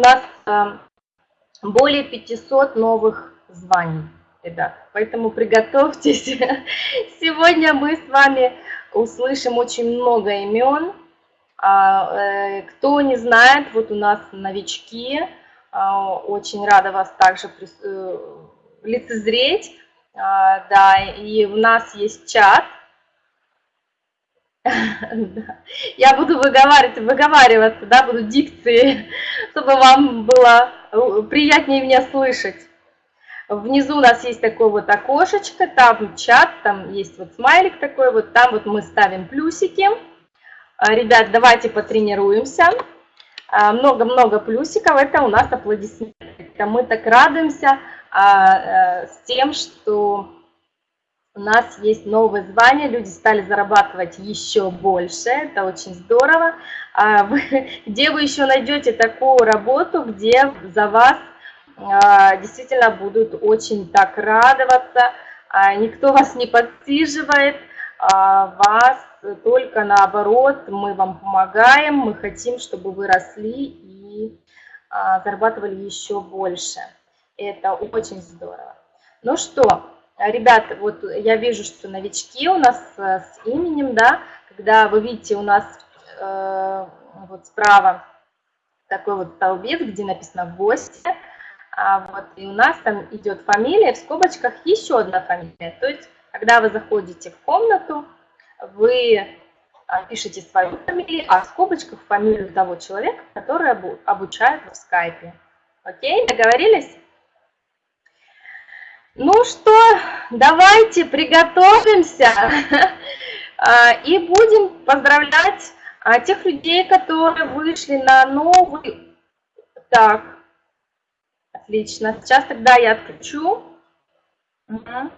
нас э, более 500 новых званий, ребят. Поэтому приготовьтесь. Сегодня мы с вами услышим очень много имен. А, э, кто не знает, вот у нас новички. А, очень рада вас также э, лицезреть. А, да, и у нас есть чат. Я буду выговаривать, выговариваться, да, буду дикции, чтобы вам было э, приятнее меня слышать. Внизу у нас есть такое вот окошечко, там чат, там есть вот смайлик такой, вот там вот мы ставим плюсики. А, ребят, давайте потренируемся. А, много-много плюсиков, это у нас аплодисменты. Мы так радуемся а, э, с тем, что у нас есть новые звания, люди стали зарабатывать еще больше, это очень здорово. А где вы еще найдете такую работу, где за вас а, действительно будут очень так радоваться, а, никто вас не подсиживает, вас только наоборот, мы вам помогаем, мы хотим, чтобы вы росли и зарабатывали еще больше. Это очень здорово. Ну что, Ребят, вот я вижу, что новички у нас э, с именем, да, когда вы видите у нас э, вот справа такой вот столбец, где написано «Гости», а вот, и у нас там идет фамилия, в скобочках еще одна фамилия. То есть, когда вы заходите в комнату, вы а, пишете свою фамилию, а в скобочках фамилию того человека, который обучает в скайпе. Окей, договорились? Ну что, давайте приготовимся а, и будем поздравлять а, тех людей, которые вышли на новый... Так, отлично. Сейчас тогда я отключу. Угу.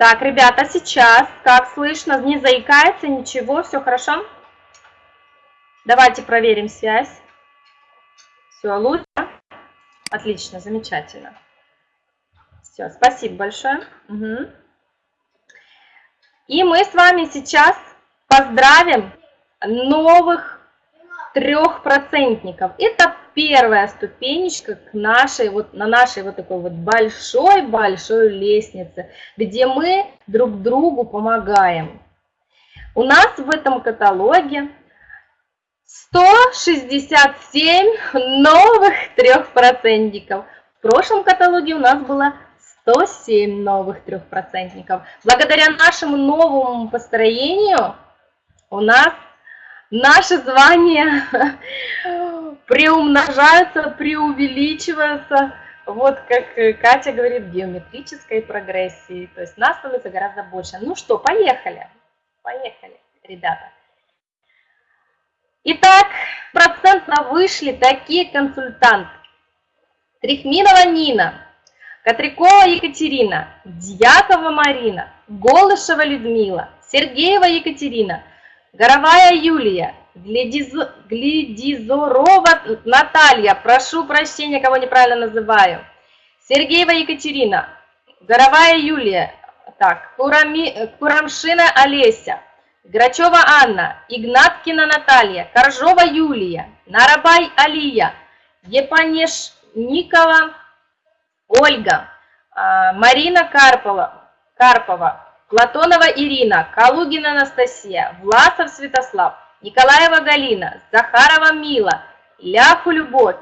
Так, ребята, сейчас, как слышно, не заикается, ничего, все хорошо? Давайте проверим связь. Все, лучше? Отлично, замечательно. Все, спасибо большое. Угу. И мы с вами сейчас поздравим новых трехпроцентников. Это первая ступенечка к нашей, вот, на нашей вот такой вот большой-большой лестнице, где мы друг другу помогаем. У нас в этом каталоге 167 новых трехпроцентников. В прошлом каталоге у нас было 107 новых трехпроцентников. Благодаря нашему новому построению у нас наши звания приумножаются, преувеличиваются, вот как Катя говорит, геометрической прогрессии. То есть нас становится гораздо больше. Ну что, поехали. Поехали, ребята. Итак, процентно вышли такие консультанты. Трихминова Нина, Катрикова Екатерина, Дьякова Марина, Голышева Людмила, Сергеева Екатерина, Горовая Юлия, Гледизорова Наталья, прошу прощения, кого неправильно называю. Сергеева Екатерина, Горовая Юлия, так, Курами, Курамшина Олеся, Грачева Анна, Игнаткина Наталья, Коржова Юлия, Нарабай Алия, Епанешникова Ольга, а, Марина Карпова, Карпова, Платонова Ирина, Калугина Анастасия, Власов Святослав, Николаева Галина, Захарова Мила, Ляху Любовь,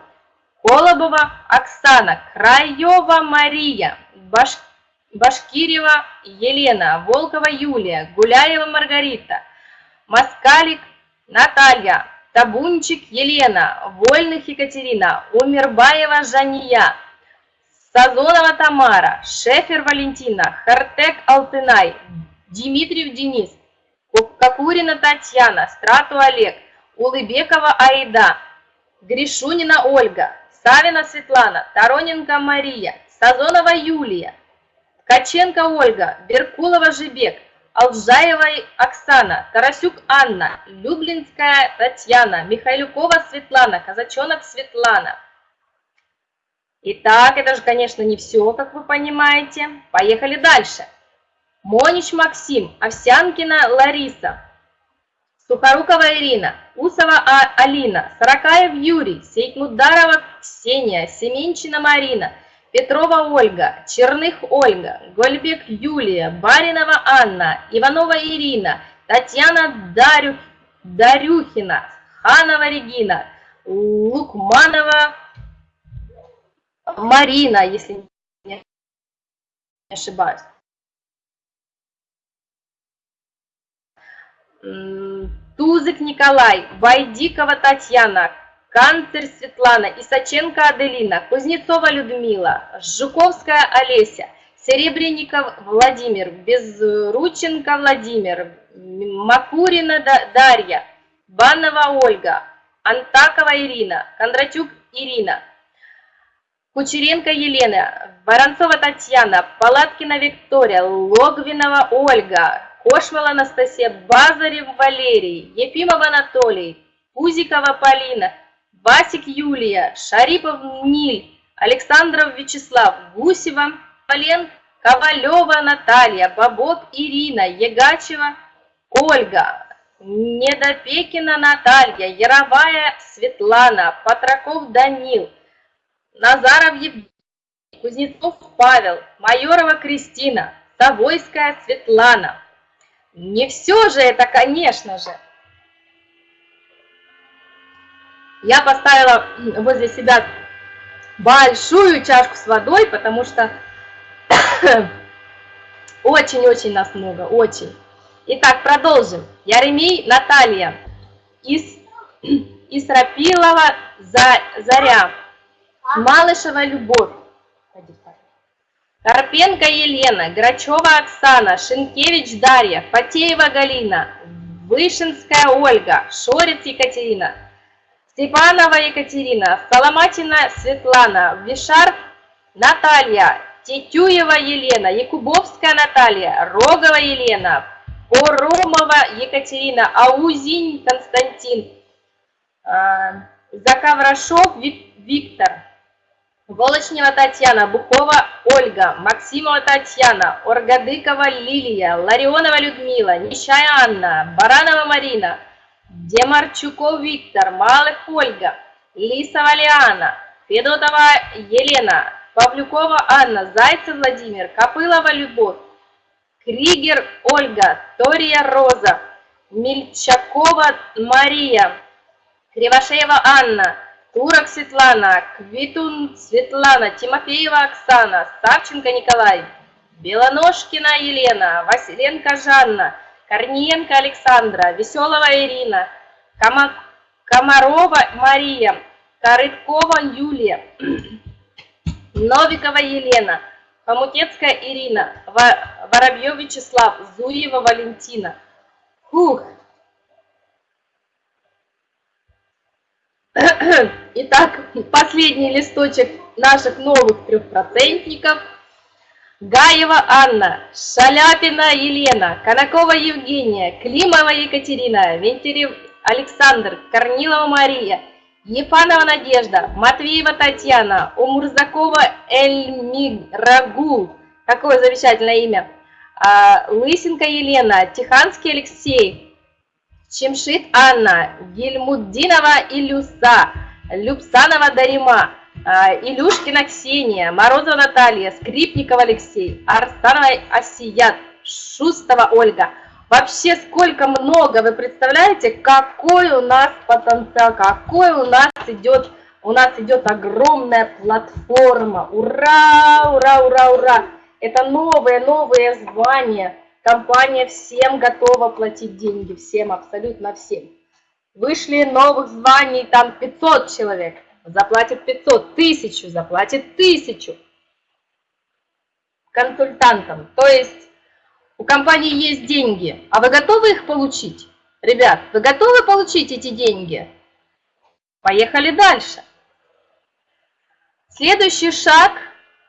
Колобова Оксана, Краева Мария, Баш... Башкирева Елена, Волкова Юлия, Гуляева Маргарита, Москалик Наталья, Табунчик Елена, Вольных Екатерина, Умербаева Жания, Сазонова Тамара, Шефер Валентина, Хартек Алтынай, Дмитриев Денис, Кокурина Татьяна, Страту Олег, Улыбекова Аида, Гришунина Ольга, Савина Светлана, Тароненко Мария, Сазонова Юлия, Ткаченко Ольга, Беркулова Жибек, Алжаева Оксана, Тарасюк Анна, Люблинская Татьяна, Михайлюкова Светлана, Казачонок Светлана. Итак, это же, конечно, не все, как вы понимаете. Поехали дальше. Монич Максим, Овсянкина Лариса, Сухорукова Ирина, Усова а. Алина, Сорокаев Юрий, Сейтмударова Ксения, Семенчина Марина, Петрова Ольга, Черных Ольга, Гольбек Юлия, Баринова Анна, Иванова Ирина, Татьяна Дарю, Дарюхина, Ханова Регина, Лукманова Марина, если не ошибаюсь. Тузык Николай, Вайдикова Татьяна, Канцер Светлана, Исаченко Аделина, Кузнецова Людмила, Жуковская Олеся, Серебренников Владимир, Безрученко Владимир, Макурина Дарья, Банова Ольга, Антакова Ирина, Кондратюк Ирина, Кучеренко Елена, Воронцова Татьяна, Палаткина Виктория, Логвинова Ольга, Кошвал Анастасия, Базарев Валерий, Ефимов Анатолий, Пузикова Полина, Васик Юлия, Шарипов Ниль, Александров Вячеслав, Гусева, Полен, Ковалева Наталья, Бабок Ирина, Егачева Ольга, Недопекина Наталья, Яровая Светлана, Патраков Данил, Назаров Евгений, Кузнецов Павел, Майорова Кристина, Тавойская Светлана. Не все же это, конечно же. Я поставила возле себя большую чашку с водой, потому что очень-очень нас много, очень. Итак, продолжим. Яремей Наталья, Ис, Исрапилова Заря, Малышева Любовь, Карпенко Елена, Грачева Оксана, Шинкевич Дарья, Потеева Галина, Вышинская Ольга, Шорец Екатерина, Степанова Екатерина, Соломатина Светлана, Вишар Наталья, Тетюева Елена, Якубовская Наталья, Рогова Елена, Поромова Екатерина, Аузинь Константин, а, Заковрашов Виктор, Волочнева Татьяна, Бухова Ольга, Максимова Татьяна, Оргадыкова Лилия, Ларионова Людмила, Нищая Анна, Баранова Марина, Демарчуков Виктор, Малых Ольга, Лисова Лиана, Федотова Елена, Павлюкова Анна, Зайцев Владимир, Копылова Любовь, Кригер Ольга, Тория Роза, Мельчакова Мария, Кривошеева Анна, Турок Светлана, Квитун Светлана, Тимофеева Оксана, Савченко Николай, Белоножкина Елена, Василенко Жанна, Корниенко Александра, Веселова Ирина, Кома... Комарова Мария, Корыткова Юлия, Новикова Елена, Хомутецкая Ирина, Воробьев Вячеслав, Зуева Валентина. Фух. Итак, последний листочек наших новых трехпроцентников – Гаева Анна, Шаляпина Елена, Конакова Евгения, Климова Екатерина, Вентерев Александр, Корнилова Мария, Ефанова Надежда, Матвеева Татьяна, Умурзакова Эльмирагул, какое замечательное имя, а, Лысенко Елена, Тиханский Алексей, Чемшит Анна, Гельмуддинова Илюса, Любсанова Дарима, а, Илюшкина Ксения, Морозова Наталья, Скрипников Алексей, Арстанова Осият, Шустова Ольга. Вообще сколько много, вы представляете, какой у нас потенциал, какой у нас идет, у нас идет огромная платформа. Ура, ура, ура, ура. Это новые, новые звания. Компания всем готова платить деньги, всем, абсолютно всем. Вышли новых званий, там 500 человек заплатит 500, тысячу заплатит тысячу консультантам. То есть У компании есть деньги, а вы готовы их получить? Ребят, вы готовы получить эти деньги? Поехали дальше. Следующий шаг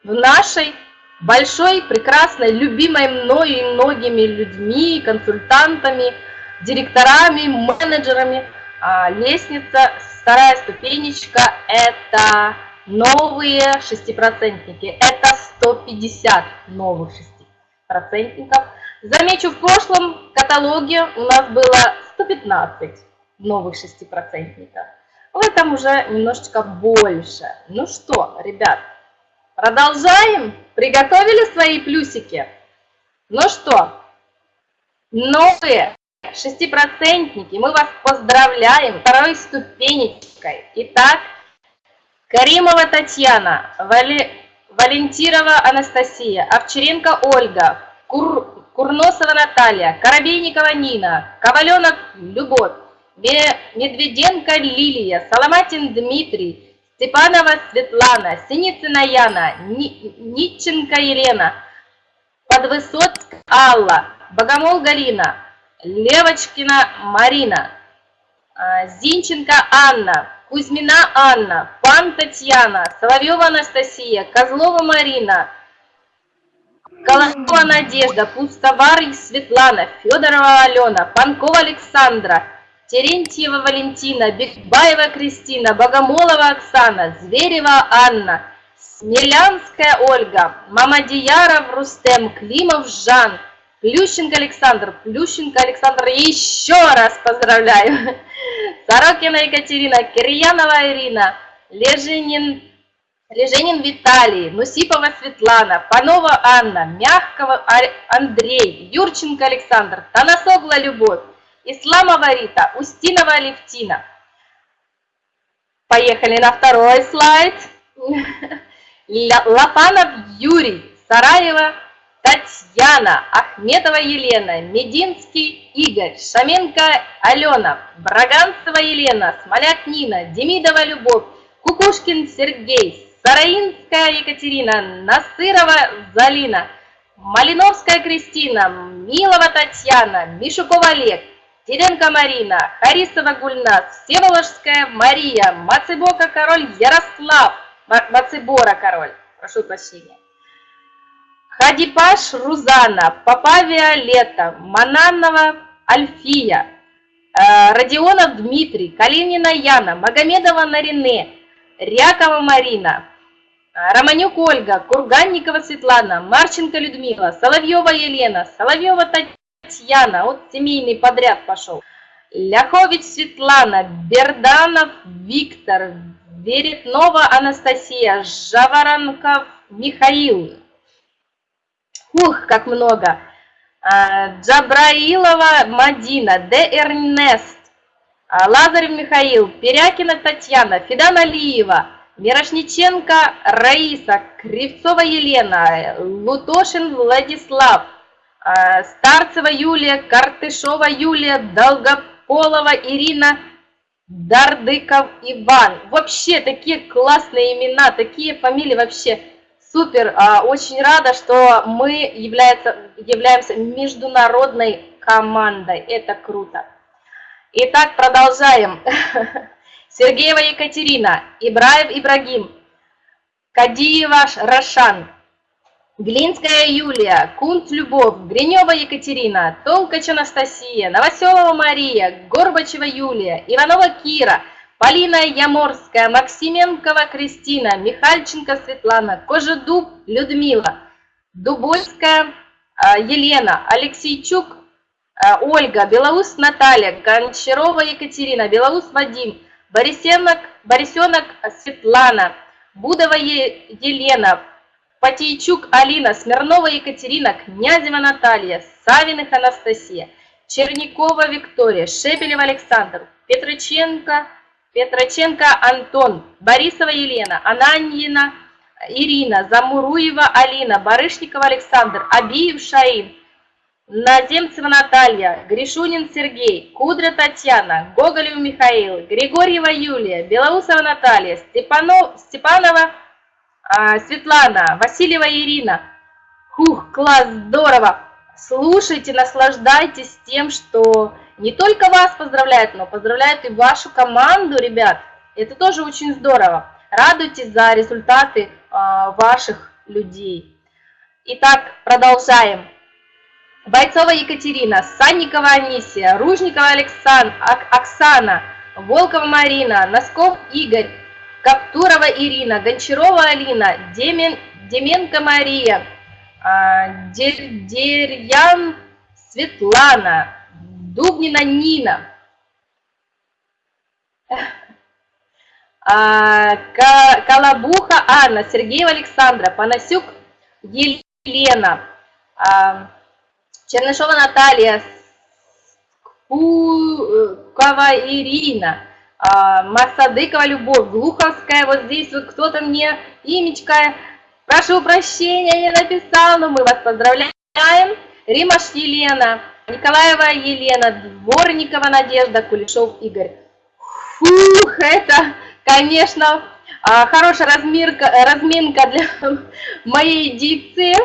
в нашей большой, прекрасной, любимой мною и многими людьми, консультантами, директорами, менеджерами а, лестница, вторая ступенечка – это новые шестипроцентники. Это 150 новых шестипроцентников. Замечу, в прошлом каталоге у нас было 115 новых шестипроцентников. В этом уже немножечко больше. Ну что, ребят, продолжаем? Приготовили свои плюсики? Ну что, новые шестипроцентники, мы вас поздравляем второй ступенечкой. Итак, Каримова Татьяна, Вали... Валентирова Анастасия, Овчаренко Ольга, Кур... Курносова Наталья, Коробейникова Нина, Коваленок Любовь, Медведенко Лилия, Соломатин Дмитрий, Степанова Светлана, Синицына Яна, Нитченко Елена, Подвысоцк Алла, Богомол Галина, Левочкина Марина, а, Зинченко Анна, Кузьмина Анна, Пан Татьяна, Соловьева Анастасия, Козлова Марина, Колосова Надежда, Пустовар Светлана, Федорова Алена, Панкова Александра, Терентьева Валентина, Бекбаева Кристина, Богомолова Оксана, Зверева Анна, Смелянская Ольга, Мамадияров Рустем, Климов Жан, Плющенко Александр, Плющенко Александр, еще раз поздравляю. Сорокина Екатерина, Кирьянова Ирина, Лежинин, Леженин Виталий, Нусипова Светлана, Панова Анна, Мягкого Андрей, Юрченко Александр, Танасогла Любовь, Исламова Рита, Устинова Алевтина. Поехали на второй слайд. Лопанов Юрий, Сараева Татьяна, Ахметова Елена, Мединский Игорь, Шаменко Алена, Браганцева Елена, Смоляк Нина, Демидова Любовь, Кукушкин Сергей, Сараинская Екатерина, Насырова Залина, Малиновская Кристина, Милова Татьяна, Мишукова Олег, Теренко Марина, Харисова Гульнас, Всеволожская Мария, Мацебока Король Ярослав, Мацебора Король, прошу прощения. Хадипаш Рузана, Папа Виолетта, Мананова Альфия, э, Родионов Дмитрий, Калинина Яна, Магомедова Нарине, Рякова Марина, э, Романюк Ольга, Курганникова Светлана, Марченко Людмила, Соловьева Елена, Соловьева Татьяна, вот семейный подряд пошел, Ляхович Светлана, Берданов Виктор, Веретнова Анастасия, Жаворонков Михаил, Ух, как много. А, Джабраилова Мадина, Де Эрнест, а, Лазарев Михаил, Перякина Татьяна, Федан Алиева, Мирошниченко Раиса, Кривцова Елена, Лутошин Владислав, Старцева Юлия, Картышова Юлия, Долгополова Ирина, Дардыков Иван. Вообще такие классные имена, такие фамилии вообще Супер, а, очень рада, что мы является, являемся международной командой. Это круто. Итак, продолжаем. Сергеева Екатерина, Ибраев Ибрагим, Кадиева Рашан, Глинская Юлия, Кунт Любовь, Гринева Екатерина, Толкач Анастасия, Новоселова Мария, Горбачева Юлия, Иванова Кира – Полина Яморская, Максименкова Кристина, Михальченко Светлана, Кожедуб Людмила, Дубольская а, Елена, Алексейчук а, Ольга, Белоус Наталья, Гончарова Екатерина, Белоус Вадим, Борисенок, Борисенок Светлана, Будова Елена, Потейчук Алина, Смирнова Екатерина, Князева Наталья, Савиных Анастасия, Черникова Виктория, Шепелев Александр, Петроченко Петроченко Антон, Борисова Елена, Ананьина Ирина, Замуруева Алина, Барышникова Александр, Абиев Шаин, Наземцева Наталья, Гришунин Сергей, Кудра Татьяна, Гоголев Михаил, Григорьева Юлия, Белоусова Наталья, Степанов, Степанова а, Светлана, Васильева Ирина. Хух, класс, здорово! слушайте, наслаждайтесь тем, что не только вас поздравляют, но поздравляют и вашу команду, ребят. Это тоже очень здорово. Радуйтесь за результаты а, ваших людей. Итак, продолжаем. Бойцова Екатерина, Санникова Анисия, Ружникова Александр, Оксана, Волкова Марина, Носков Игорь, Каптурова Ирина, Гончарова Алина, Демен, Деменко Мария, а, Дерьян Светлана, Дубнина Нина, а, Колобуха Анна, Сергеева Александра, Панасюк Елена, а, Чернышова Наталья, Кукова Ирина, Масадыкова Любовь, Глуховская, вот здесь вот кто-то мне имечко, прошу прощения, не написал, но мы вас поздравляем. Римаш Елена, Николаева Елена, Дворникова Надежда, Кулешов Игорь. Фух, это, конечно, а, хорошая размерка, разминка для моей дикции.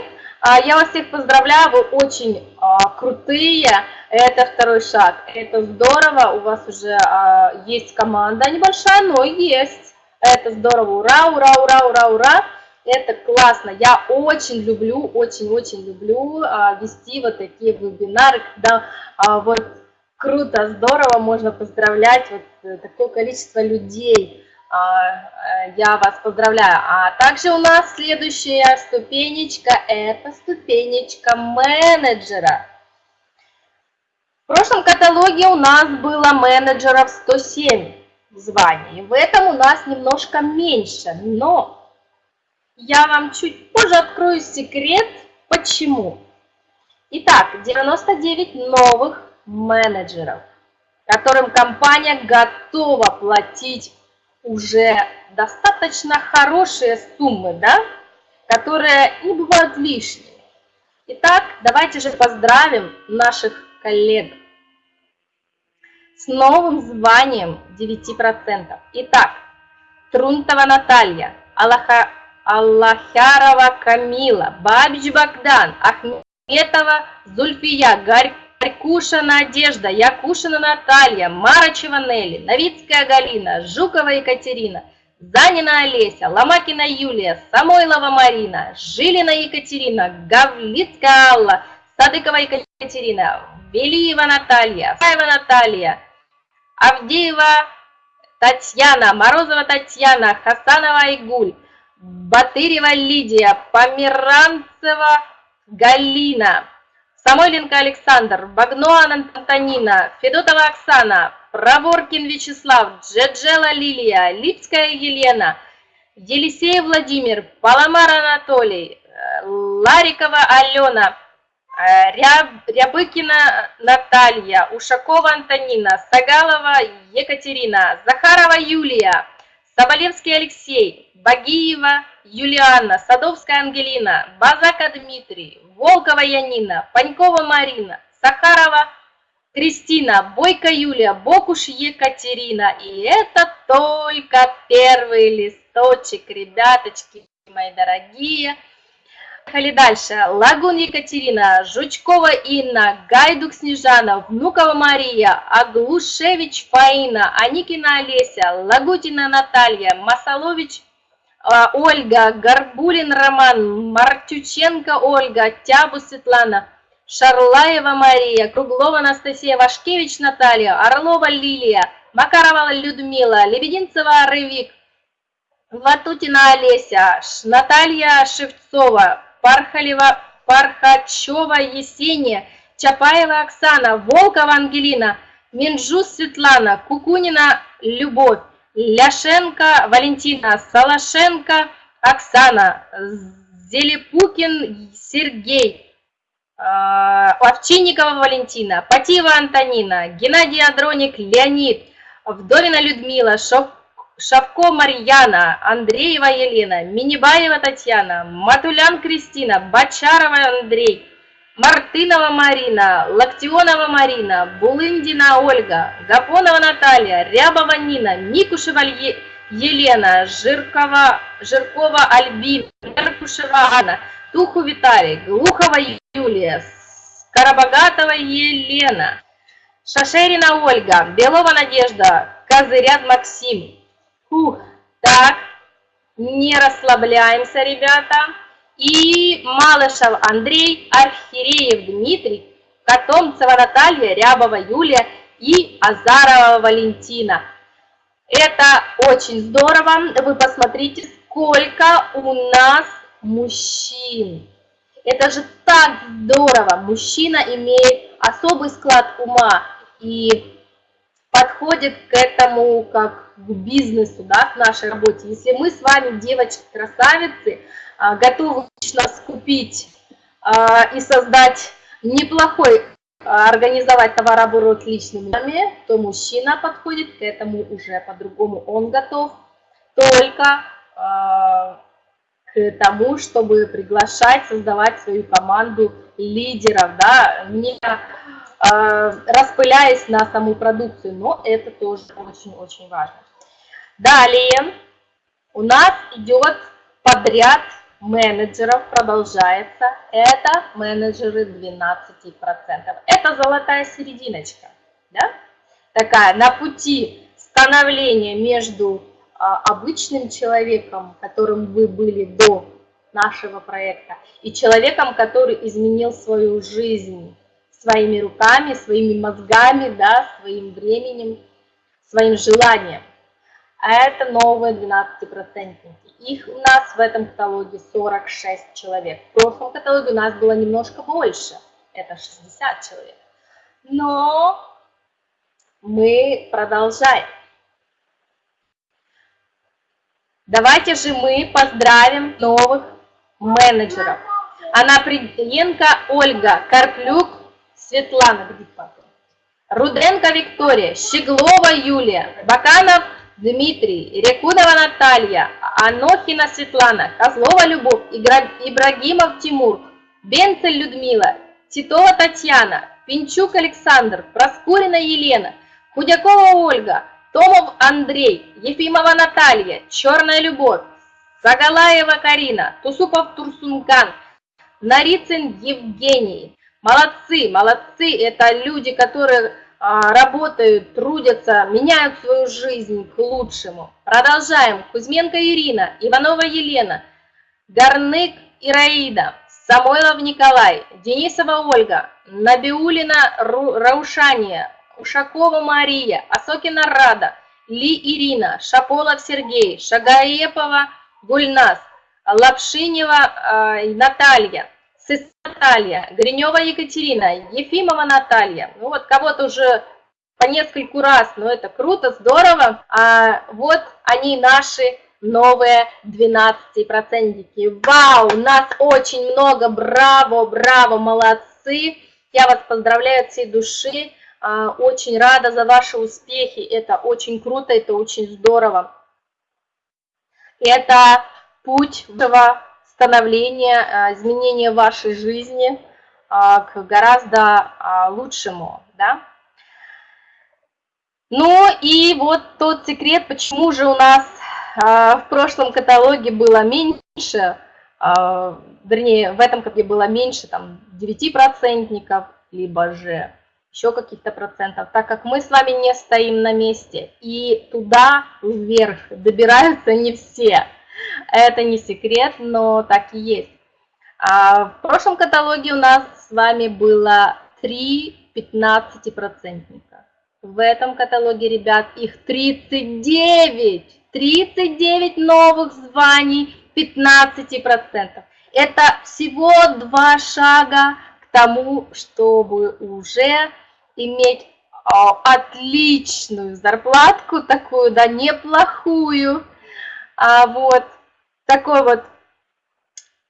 А, я вас всех поздравляю, вы очень а, крутые. Это второй шаг. Это здорово, у вас уже есть команда небольшая, но есть. Это здорово, ура, ура, ура, ура, ура. Это классно. Я очень люблю, очень-очень люблю а, вести вот такие вебинары, когда а, вот круто, здорово, можно поздравлять вот э, такое количество людей. А, э, я вас поздравляю. А также у нас следующая ступенечка, это ступенечка менеджера. В прошлом каталоге у нас было менеджеров 107 званий. В этом у нас немножко меньше, но я вам чуть позже открою секрет, почему. Итак, 99 новых менеджеров, которым компания готова платить уже достаточно хорошие суммы, да, которые не бывают лишними. Итак, давайте же поздравим наших коллег с новым званием 9%. Итак, Трунтова Наталья, Аллаха Аллахярова Камила, Бабич Богдан, Ахметова Зульфия, Гарькуша Надежда, Якушина Наталья, Марачева Нелли, Новицкая Галина, Жукова Екатерина, Занина Олеся, Ломакина Юлия, Самойлова Марина, Жилина Екатерина, Гавлицкая Алла, Садыкова Екатерина, Велиева Наталья, Фаева Наталья, Авдеева Татьяна, Морозова Татьяна, Хасанова Игуль, Батырева Лидия, Померанцева Галина, Самойленко Александр, Багнуан Антонина, Федотова Оксана, Проворкин Вячеслав, Джеджела Лилия, Липская Елена, Елисеев Владимир, Паламар Анатолий, Ларикова Алена, Рябыкина Наталья, Ушакова Антонина, Сагалова Екатерина, Захарова Юлия, Соболевский Алексей, Багиева Юлиана, Садовская Ангелина, Базака Дмитрий, Волкова Янина, Панькова Марина, Сахарова Кристина, Бойко Юлия, Бокуш Екатерина. И это только первый листочек, ребяточки мои дорогие. Поехали дальше. Лагун Екатерина, Жучкова Инна, Гайдук Снежана, Внукова Мария, Аглушевич Фаина, Аникина Олеся, Лагутина Наталья, Масалович а, Ольга, Горбулин Роман, Мартюченко Ольга, Тябу Светлана, Шарлаева Мария, Круглова Анастасия, Вашкевич Наталья, Орлова Лилия, Макарова Людмила, Лебединцева Рывик, Ватутина Олеся, Наталья Шевцова, Пархалева, Пархачева Есения, Чапаева Оксана, Волкова Ангелина, Минжус Светлана, Кукунина Любовь, Ляшенко Валентина, Салашенко Оксана, Зелепукин Сергей, а, Овчинникова Валентина, Патива Антонина, Геннадий Адроник Леонид, Вдовина Людмила, Шов Шавко Марьяна, Андреева Елена, Минибаева Татьяна, Матулян Кристина, Бачарова Андрей, Мартынова Марина, Локтионова Марина, Булындина Ольга, Гапонова Наталья, Рябова Нина, Микушева Елена, Жиркова, Жиркова Альбина, Меркушева Анна, Туху Виталий, Глухова Юлия, Карабогатова Елена, Шашерина Ольга, Белова Надежда, Козыряд Максим. Фух, так, не расслабляемся, ребята. И Малышев Андрей, Архиреев Дмитрий, Котомцева Наталья, Рябова Юлия и Азарова Валентина. Это очень здорово. Вы посмотрите, сколько у нас мужчин. Это же так здорово. Мужчина имеет особый склад ума и подходит к этому как к бизнесу, да, к нашей работе. Если мы с вами, девочки-красавицы, а, готовы лично скупить а, и создать неплохой, а, организовать товарооборот личными, то мужчина подходит к этому уже по-другому. Он готов только к тому, чтобы приглашать, создавать свою команду лидеров, да, не распыляясь на саму продукцию, но это тоже очень-очень важно. Далее у нас идет подряд менеджеров, продолжается, это менеджеры 12%. Это золотая серединочка, да? такая на пути становления между а, обычным человеком, которым вы были до нашего проекта, и человеком, который изменил свою жизнь своими руками, своими мозгами, да, своим временем, своим желанием. А это новые 12-процентники. Их у нас в этом каталоге 46 человек. В прошлом каталоге у нас было немножко больше, это 60 человек. Но мы продолжаем. Давайте же мы поздравим новых менеджеров. Анна Приденко Ольга, Карплюк Светлана, где? Руденко Виктория, Щеглова Юлия, Баканов Дмитрий, Рекудова Наталья, Анохина Светлана, Козлова Любовь, Ибрагимов Тимур, Бенцель Людмила, Титова Татьяна, Пинчук Александр, Проскурина Елена, Худякова Ольга, Томов Андрей, Ефимова Наталья, Черная Любовь, Загалаева Карина, Тусупов Турсункан, Нарицын Евгений. Молодцы, молодцы, это люди, которые а, работают, трудятся, меняют свою жизнь к лучшему. Продолжаем. Кузьменко Ирина, Иванова Елена, Горнык Ираида, Самойлов Николай, Денисова Ольга, Набиулина Раушания, Ушакова Мария, Осокина Рада, Ли Ирина, Шаполов Сергей, Шагаепова Гульнас, Лапшинева э, Наталья, Сыс Наталья, Гринева Екатерина, Ефимова Наталья. Ну вот кого-то уже по нескольку раз, но это круто, здорово. А вот они наши новые 12-процентники. Вау, нас очень много, браво, браво, молодцы. Я вас поздравляю от всей души. А, очень рада за ваши успехи. Это очень круто, это очень здорово. Это путь вашего становления, а, изменения вашей жизни а, к гораздо лучшему. Да? Ну и вот тот секрет, почему же у нас в прошлом каталоге было меньше, вернее, в этом каталоге было меньше там 9%, либо же еще каких-то процентов, так как мы с вами не стоим на месте, и туда вверх добираются не все. Это не секрет, но так и есть. А в прошлом каталоге у нас с вами было 3 15-процентника. В этом каталоге, ребят, их 39. 39 новых званий 15%. Это всего два шага к тому, чтобы уже иметь а, отличную зарплатку, такую, да, неплохую, а вот такой вот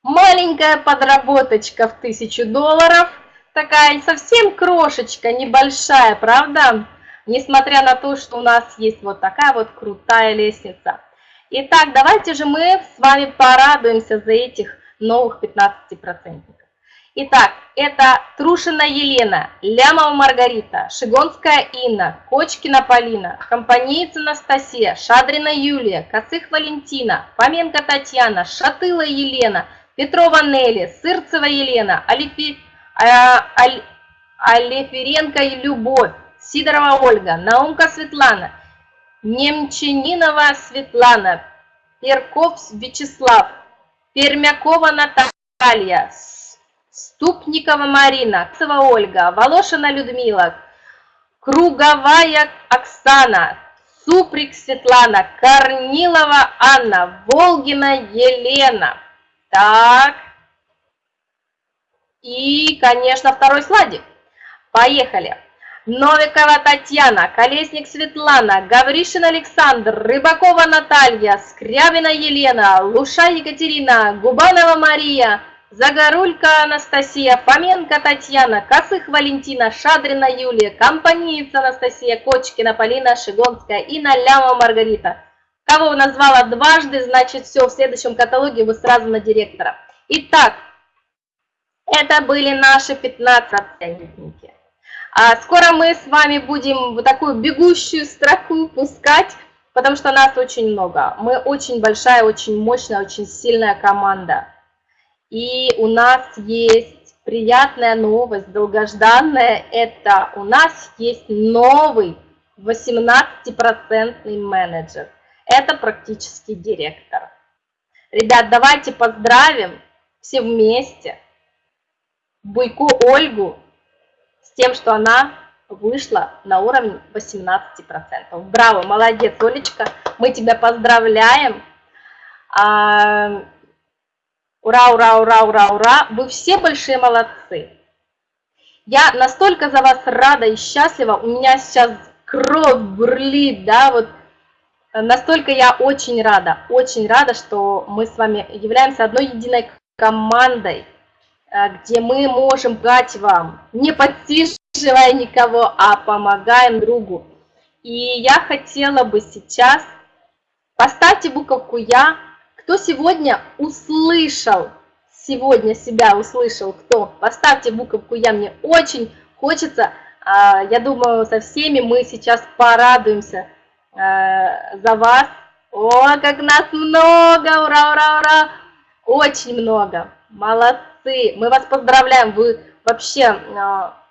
маленькая подработочка в тысячу долларов, такая совсем крошечка, небольшая, правда? Несмотря на то, что у нас есть вот такая вот крутая лестница. Итак, давайте же мы с вами порадуемся за этих новых 15%. Итак, это Трушина Елена, Лямова Маргарита, Шигонская Инна, Кочкина Полина, Компанейца Анастасия, Шадрина Юлия, Косых Валентина, Фоменко Татьяна, Шатыла Елена, Петрова Нелли, Сырцева Елена, Алифи, а, Любовь, Сидорова Ольга, Наумка Светлана, Немчининова Светлана, Перков Вячеслав, Пермякова Наталья, Ступникова Марина, Цева Ольга, Волошина Людмила, Круговая Оксана, Суприк Светлана, Корнилова Анна, Волгина Елена. Так. И, конечно, второй слайдик. Поехали. Новикова Татьяна, Колесник Светлана, Гавришин Александр, Рыбакова Наталья, Скрябина Елена, Луша Екатерина, Губанова Мария, Загорулька Анастасия, Фоменко Татьяна, Косых Валентина, Шадрина Юлия, Компаниец Анастасия, Кочкина Полина, Шигонская и Наляма Маргарита. Кого назвала дважды, значит все, в следующем каталоге вы сразу на директора. Итак, это были наши 15 оценники. А скоро мы с вами будем вот такую бегущую строку пускать, потому что нас очень много. Мы очень большая, очень мощная, очень сильная команда. И у нас есть приятная новость, долгожданная, это у нас есть новый 18% менеджер. Это практически директор. Ребят, давайте поздравим все вместе Буйку Ольгу с тем, что она вышла на уровень 18%. Браво, молодец, Олечка, мы тебя поздравляем. Ура, ура, ура, ура, ура! Вы все большие молодцы! Я настолько за вас рада и счастлива, у меня сейчас кровь бурлит, да, вот настолько я очень рада, очень рада, что мы с вами являемся одной единой командой, э, где мы можем дать вам, не подсиживая никого, а помогаем другу. И я хотела бы сейчас, поставьте буковку «Я», кто сегодня услышал, сегодня себя услышал, кто? Поставьте буковку «Я», мне очень хочется, а, я думаю, со всеми мы сейчас порадуемся а, за вас. О, как нас много, ура, ура, ура, очень много, молодцы, мы вас поздравляем, вы вообще а,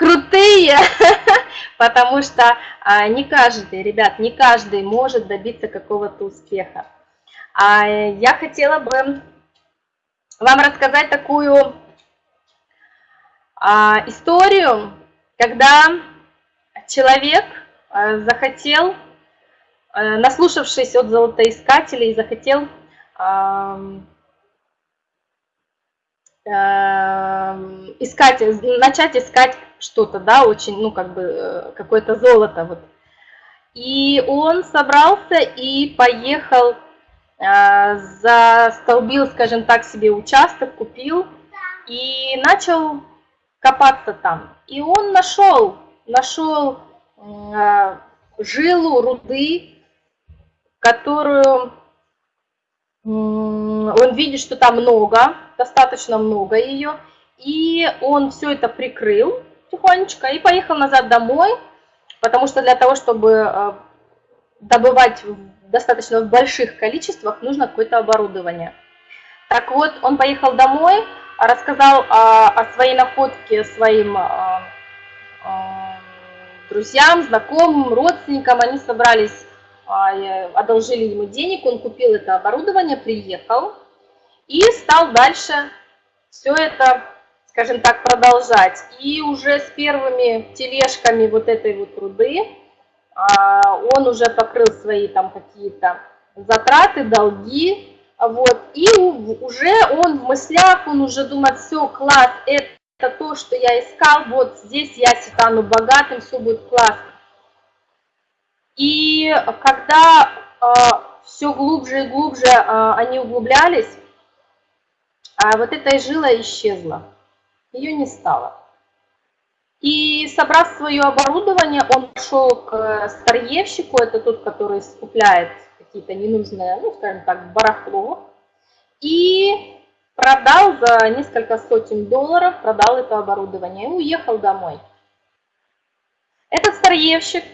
крутые, потому что а, не каждый, ребят, не каждый может добиться какого-то успеха. А я хотела бы вам рассказать такую а, историю, когда человек а, захотел, а, наслушавшись от золотоискателей, захотел а, Эм, искать, начать искать что-то, да, очень, ну, как бы, э, какое-то золото, вот. И он собрался и поехал, э, застолбил, скажем так, себе участок, купил и начал копаться там. И он нашел, нашел э, жилу руды, которую он видит, что там много, достаточно много ее, и он все это прикрыл тихонечко и поехал назад домой, потому что для того, чтобы э, добывать достаточно в больших количествах, нужно какое-то оборудование. Так вот, он поехал домой, рассказал о, о своей находке своим а, а, друзьям, знакомым, родственникам. Они собрались, одолжили ему денег, он купил это оборудование, приехал и стал дальше все это, скажем так, продолжать. И уже с первыми тележками вот этой вот руды а, он уже покрыл свои там какие-то затраты, долги, вот, и уже он в мыслях, он уже думает, все, класс, это то, что я искал, вот здесь я стану богатым, все будет классно. И когда э, все глубже и глубже э, они углублялись, а вот эта жила исчезла, ее не стало. И собрав свое оборудование, он пошел к старьевщику, это тот, который скупляет какие-то ненужные, ну, скажем так, барахло, и продал за несколько сотен долларов, продал это оборудование и уехал домой. Этот старьевщик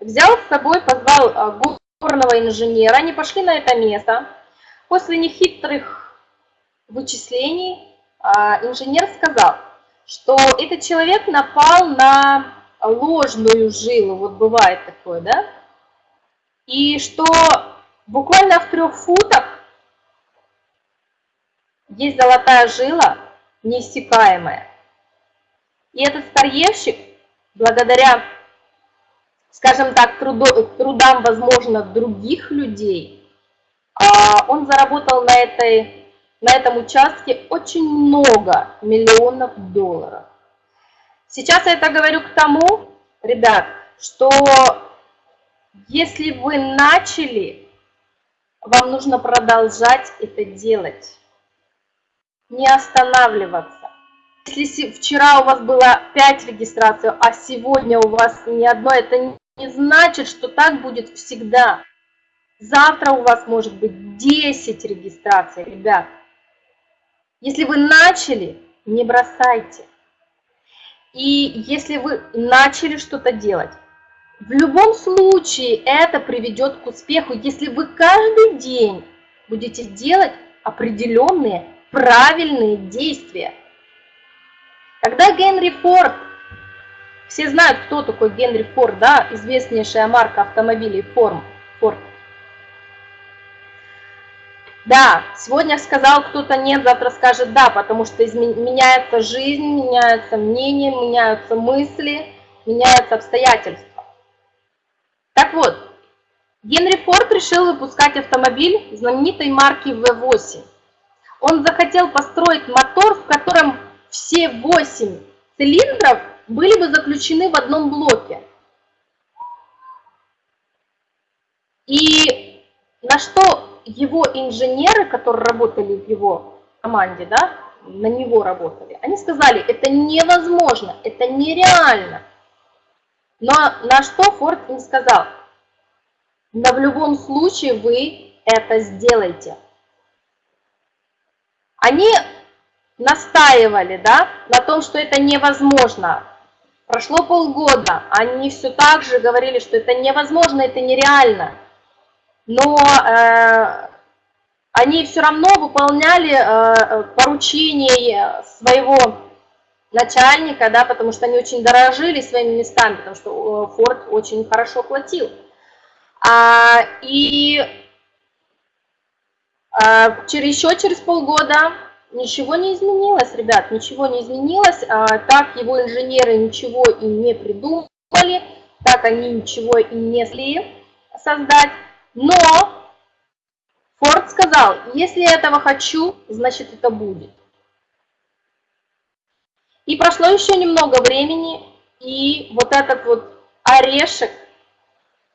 взял с собой, позвал а, горного инженера, они пошли на это место. После нехитрых вычислений инженер сказал, что этот человек напал на ложную жилу, вот бывает такое, да? И что буквально в трех футах есть золотая жила, неиссякаемая. И этот старьевщик, благодаря, скажем так, труду, трудам, возможно, других людей, а, он заработал на, этой, на этом участке очень много миллионов долларов. Сейчас я это говорю к тому, ребят, что если вы начали, вам нужно продолжать это делать, не останавливаться. Если вчера у вас было 5 регистраций, а сегодня у вас ни одной, это не значит, что так будет всегда. Завтра у вас может быть 10 регистраций, ребят. Если вы начали, не бросайте. И если вы начали что-то делать, в любом случае это приведет к успеху, если вы каждый день будете делать определенные правильные действия. Когда Генри Форд, все знают, кто такой Генри Форд, да, известнейшая марка автомобилей Форд, Форд. Да, сегодня сказал кто-то нет, завтра скажет да, потому что меняется жизнь, меняются мнения, меняются мысли, меняются обстоятельства. Так вот, Генри Форд решил выпускать автомобиль знаменитой марки V8. Он захотел построить мотор, в котором все 8 цилиндров были бы заключены в одном блоке. И на что его инженеры, которые работали в его команде, да, на него работали, они сказали, это невозможно, это нереально. Но на что Форд им сказал, но в любом случае вы это сделаете. Они настаивали да, на том, что это невозможно. Прошло полгода, они все так же говорили, что это невозможно, это нереально. Но э, они все равно выполняли э, поручения своего начальника, да, потому что они очень дорожили своими местами, потому что э, Форд очень хорошо платил. А, и а, через, еще через полгода ничего не изменилось, ребят, ничего не изменилось. А, так его инженеры ничего и не придумали, так они ничего и не смогли создать. Но Форд сказал, если я этого хочу, значит это будет. И прошло еще немного времени, и вот этот вот орешек,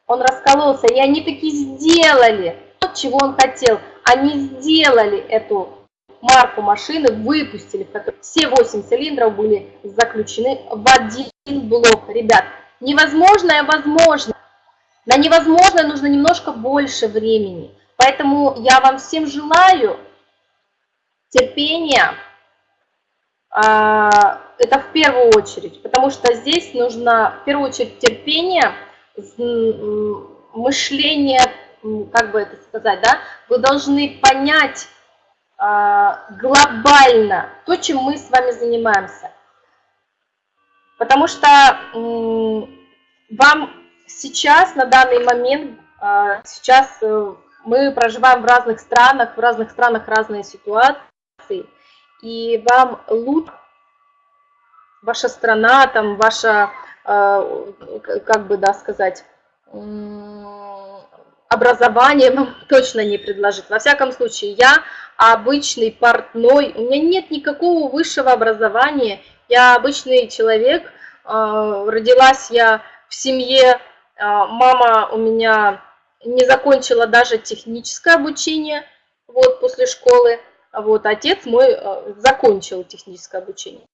он раскололся, и они таки сделали то, чего он хотел – они сделали эту марку машины, выпустили, в которой все 8 цилиндров были заключены в один блок. Ребят, невозможное возможно. На невозможное нужно немножко больше времени. Поэтому я вам всем желаю терпения, а, это в первую очередь, потому что здесь нужно в первую очередь терпение, мышление как бы это сказать, да, вы должны понять э, глобально то, чем мы с вами занимаемся. Потому что вам сейчас, на данный момент, э, сейчас э, мы проживаем в разных странах, в разных странах разные ситуации, и вам лучше ваша страна, там, ваша, э, как бы, да, сказать, образование вам точно не предложит. Во всяком случае, я обычный портной, у меня нет никакого высшего образования, я обычный человек, а, родилась я в семье, а, мама у меня не закончила даже техническое обучение вот, после школы, вот, отец мой а, закончил техническое обучение.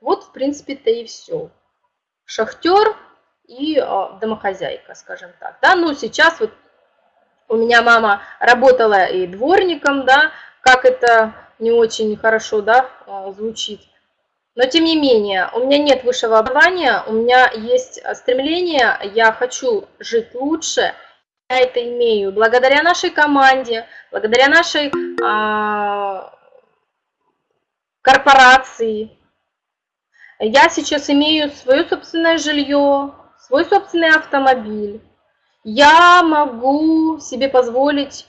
Вот, в принципе-то и все. Шахтер и домохозяйка, скажем так. Да, ну, сейчас вот у меня мама работала и дворником, да, как это не очень хорошо, да, а, звучит. Но тем не менее, у меня нет высшего образования, у меня есть стремление, я хочу жить лучше, я это имею благодаря нашей команде, благодаря нашей а, корпорации. Я сейчас имею свое собственное жилье, свой собственный автомобиль. Я могу себе позволить,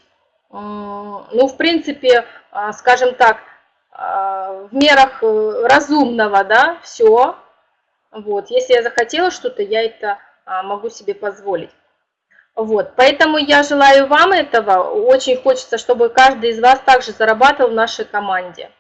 ну, в принципе, а, скажем так, в мерах э, разумного, да, все. Вот, если я захотела что-то, я это а, могу себе позволить. Вот, поэтому я желаю вам этого. Очень хочется, чтобы каждый из вас также зарабатывал в нашей команде.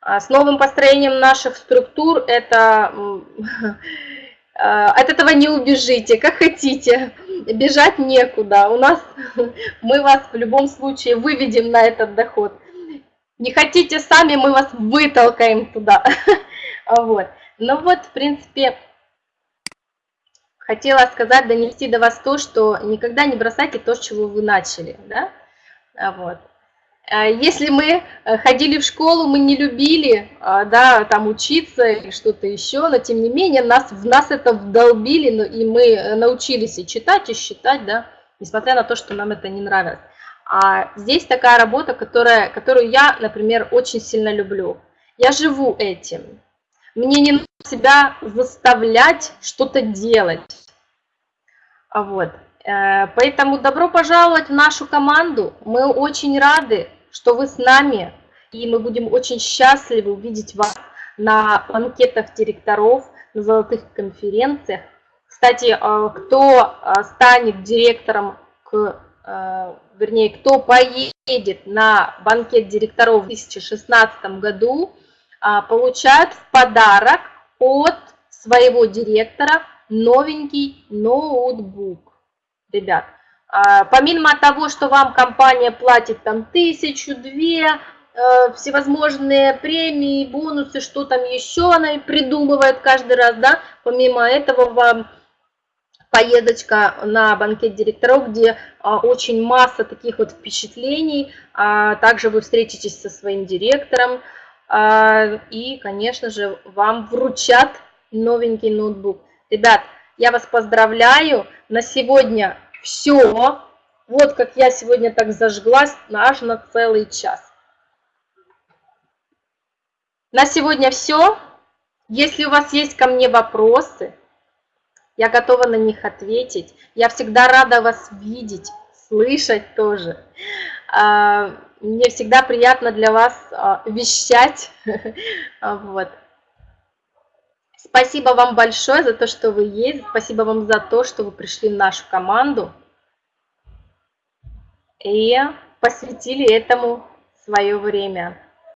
А с новым построением наших структур это от этого не убежите, как хотите, бежать некуда. У нас мы вас в любом случае выведем на этот доход. Не хотите сами, мы вас вытолкаем туда. Вот. Ну вот, в принципе, хотела сказать, донести до вас то, что никогда не бросайте то, с чего вы начали. Да? А вот. А если мы э, ходили в школу, мы не любили а, да, там учиться или что-то еще, но тем не менее нас, в нас это вдолбили, ну, и мы э, научились и читать, и считать, да, несмотря на то, что нам это не нравилось. А здесь такая работа, которая, которую я, например, очень сильно люблю. Я живу этим. Мне не нужно себя заставлять что-то делать. А вот. Э, поэтому добро пожаловать в нашу команду. Мы очень рады, что вы с нами. И мы будем очень счастливы увидеть вас на банкетах директоров, на золотых конференциях. Кстати, э, кто э, станет директором, к, вернее, кто поедет на банкет директоров в 2016 году, получает в подарок от своего директора новенький ноутбук. Ребят, а, помимо того, что вам компания платит там тысячу, две, э, всевозможные премии, бонусы, что там еще она придумывает каждый раз, да, помимо этого вам поездочка на банкет директоров, где а, очень масса таких вот впечатлений, а, также вы встретитесь со своим директором, и, конечно же, вам вручат новенький ноутбук. Ребят, я вас поздравляю. На сегодня все. Вот как я сегодня так зажглась аж на целый час. На сегодня все. Если у вас есть ко мне вопросы, я готова на них ответить. Я всегда рада вас видеть, слышать тоже. А, мне всегда приятно для вас а, вещать. Вот. Спасибо вам большое за то, что вы есть. Спасибо вам за то, что вы пришли в нашу команду и посвятили этому свое время.